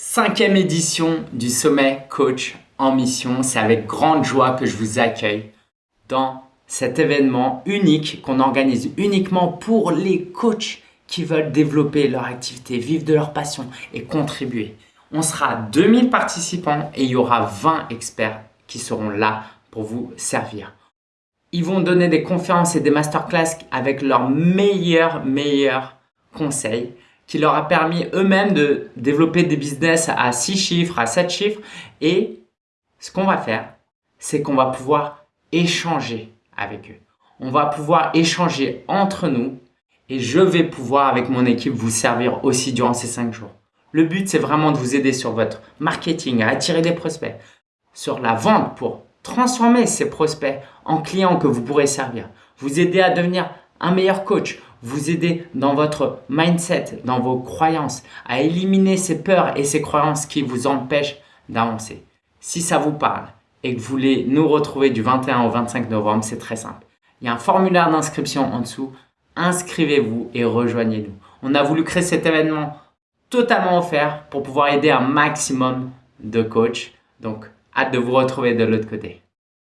Cinquième édition du sommet coach en mission. C'est avec grande joie que je vous accueille dans cet événement unique qu'on organise uniquement pour les coachs qui veulent développer leur activité, vivre de leur passion et contribuer. On sera 2000 participants et il y aura 20 experts qui seront là pour vous servir. Ils vont donner des conférences et des masterclass avec leurs meilleurs, meilleurs conseils qui leur a permis eux-mêmes de développer des business à 6 chiffres, à 7 chiffres. Et ce qu'on va faire, c'est qu'on va pouvoir échanger avec eux. On va pouvoir échanger entre nous et je vais pouvoir avec mon équipe vous servir aussi durant ces 5 jours. Le but, c'est vraiment de vous aider sur votre marketing, à attirer des prospects, sur la vente pour transformer ces prospects en clients que vous pourrez servir, vous aider à devenir un meilleur coach, vous aider dans votre mindset, dans vos croyances, à éliminer ces peurs et ces croyances qui vous empêchent d'avancer. Si ça vous parle et que vous voulez nous retrouver du 21 au 25 novembre, c'est très simple. Il y a un formulaire d'inscription en dessous. Inscrivez-vous et rejoignez-nous. On a voulu créer cet événement totalement offert pour pouvoir aider un maximum de coachs. Donc, hâte de vous retrouver de l'autre côté.